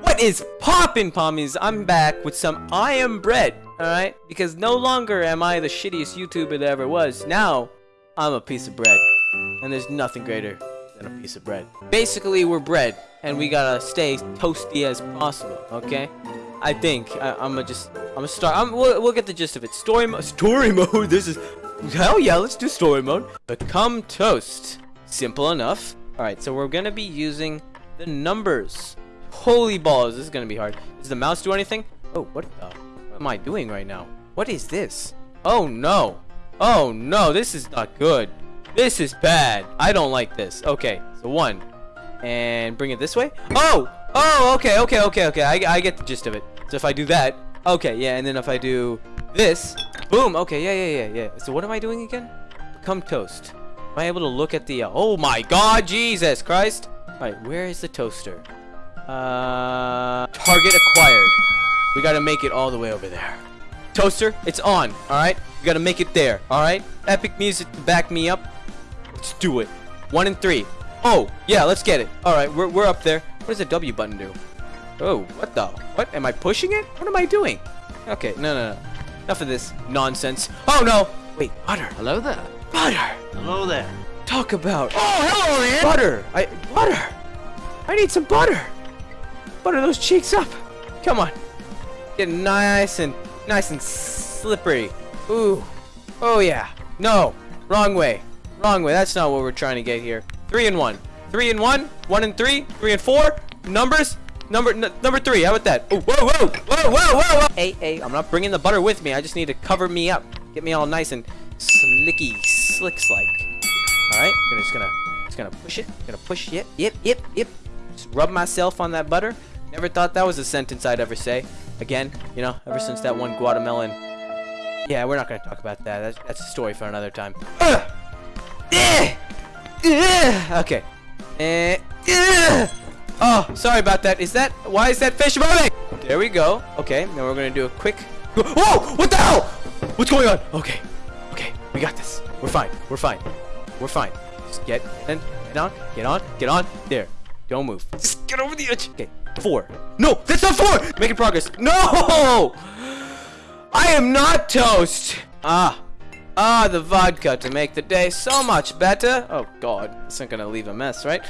What is poppin' pommies? I'm back with some I am bread, alright? Because no longer am I the shittiest YouTuber that ever was. Now, I'm a piece of bread. And there's nothing greater than a piece of bread. Basically, we're bread, and we gotta stay toasty as possible, okay? I think I, am gonna just I'm gonna start. I'm, we'll, we'll get the gist of it. Story mode. Story mode. This is hell yeah. Let's do story mode. Become toast. Simple enough. All right. So we're gonna be using the numbers. Holy balls. This is gonna be hard. Does the mouse do anything? Oh, what the? What am I doing right now? What is this? Oh no. Oh no. This is not good. This is bad. I don't like this. Okay. So one, and bring it this way. Oh. Oh, okay, okay, okay, okay. I, I get the gist of it. So if I do that, okay, yeah, and then if I do this, boom, okay, yeah, yeah, yeah, yeah. So what am I doing again? Become toast. Am I able to look at the, uh, oh my god, Jesus Christ. All right, where is the toaster? Uh, target acquired. We gotta make it all the way over there. Toaster, it's on, alright? We gotta make it there, alright? Epic music to back me up. Let's do it. One and three. Oh, yeah, let's get it. Alright, we're, we're up there. What does the W button do? Oh, what the? What? Am I pushing it? What am I doing? Okay, no, no, no. Enough of this nonsense. Oh, no! Wait, butter. Hello there. Butter! Hello there. Talk about... Oh, hello, man! Butter! I... Butter! I need some butter! Butter those cheeks up! Come on. Get nice and... Nice and slippery. Ooh. Oh, yeah. No. Wrong way. Wrong way. That's not what we're trying to get here. Three and one. Three and one, one and three, three and four. Numbers, number number three. How about that? Oh, whoa, whoa, whoa, whoa, whoa, whoa. Hey, hey, I'm not bringing the butter with me. I just need to cover me up, get me all nice and slicky, slicks like. All right, I'm just gonna, just gonna push it. Gonna push. Yep, yep, yep, yep. Rub myself on that butter. Never thought that was a sentence I'd ever say. Again, you know, ever since that one Guatemalan. Yeah, we're not gonna talk about that. That's, that's a story for another time. Okay. Uh, oh, sorry about that. Is that why is that fish moving? There we go. Okay, now we're gonna do a quick. Whoa! What the hell? What's going on? Okay, okay, we got this. We're fine. We're fine. We're fine. Just get and get on, get on, get on. There. Don't move. Just get over the edge. Okay, four. No, that's not four. Making progress. No! I am not toast. Ah. Ah, the vodka to make the day so much better. Oh, God. This isn't going to leave a mess, right?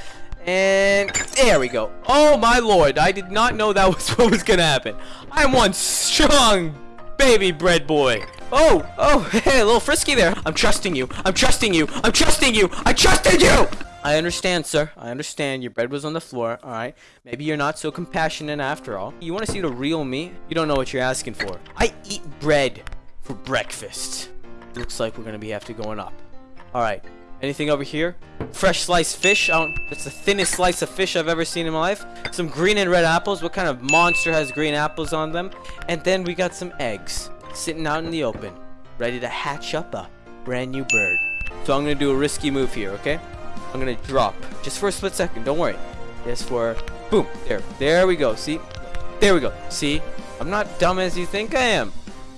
And there we go. Oh, my lord. I did not know that was what was going to happen. I'm one strong baby bread boy. Oh, oh, hey, a little frisky there. I'm trusting you. I'm trusting you. I'm trusting you. I trusted you. I understand, sir. I understand. Your bread was on the floor. All right. Maybe you're not so compassionate after all. You want to see the real me? You don't know what you're asking for. I eat bread for breakfast looks like we're gonna be have to going up. All right. Anything over here? Fresh sliced fish. I don't, that's the thinnest slice of fish I've ever seen in my life. Some green and red apples. What kind of monster has green apples on them? And then we got some eggs sitting out in the open, ready to hatch up a brand new bird. So I'm gonna do a risky move here, okay? I'm gonna drop just for a split second. Don't worry. Just for boom. There. There we go. See? There we go. See? I'm not dumb as you think I am.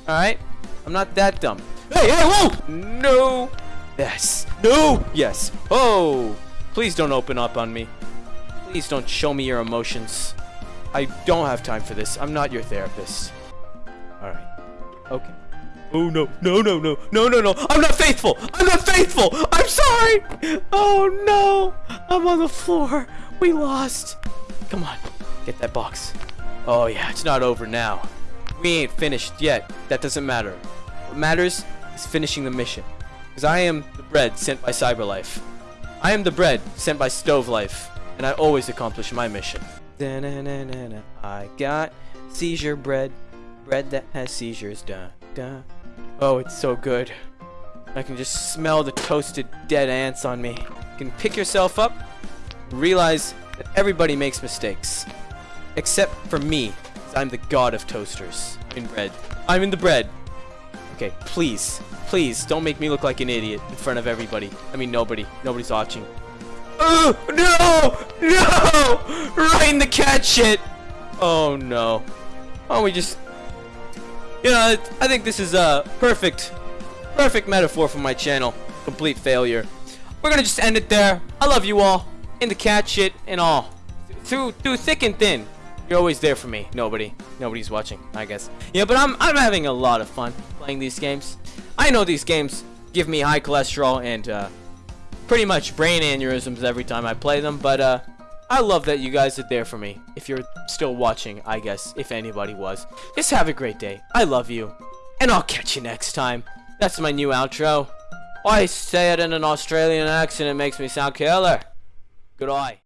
All right? I'm not that dumb. Hey, hey, whoa! No! Yes. No! Yes. Oh! Please don't open up on me. Please don't show me your emotions. I don't have time for this. I'm not your therapist. Alright. Okay. Oh no, no, no, no, no, no, no. I'm not faithful. I'm not faithful. Oh no. I'm on the floor. We lost. Come on. Get that box. Oh yeah, it's not over now. We ain't finished yet. That doesn't matter. What matters is finishing the mission. Because I am the bread sent by Cyberlife. I am the bread sent by Stove Life. And I always accomplish my mission. I got seizure bread. Bread that has seizures. Da, da. Oh, it's so good. I can just smell the toasted dead ants on me. You can pick yourself up, realize that everybody makes mistakes. Except for me, I'm the god of toasters in bread. I'm in the bread. Okay, please, please, don't make me look like an idiot in front of everybody. I mean, nobody. Nobody's watching. Oh, no! No! Right in the cat shit! Oh, no. Why don't we just... You know, I think this is a perfect, perfect metaphor for my channel. Complete failure. We're gonna just end it there. I love you all. In the cat shit and all. Through, through thick and thin. You're always there for me. Nobody. Nobody's watching, I guess. Yeah, but I'm I'm having a lot of fun playing these games. I know these games give me high cholesterol and uh, pretty much brain aneurysms every time I play them, but uh, I love that you guys are there for me. If you're still watching, I guess, if anybody was. Just have a great day. I love you. And I'll catch you next time. That's my new outro. I say it in an Australian accent, it makes me sound killer. Good Goodbye.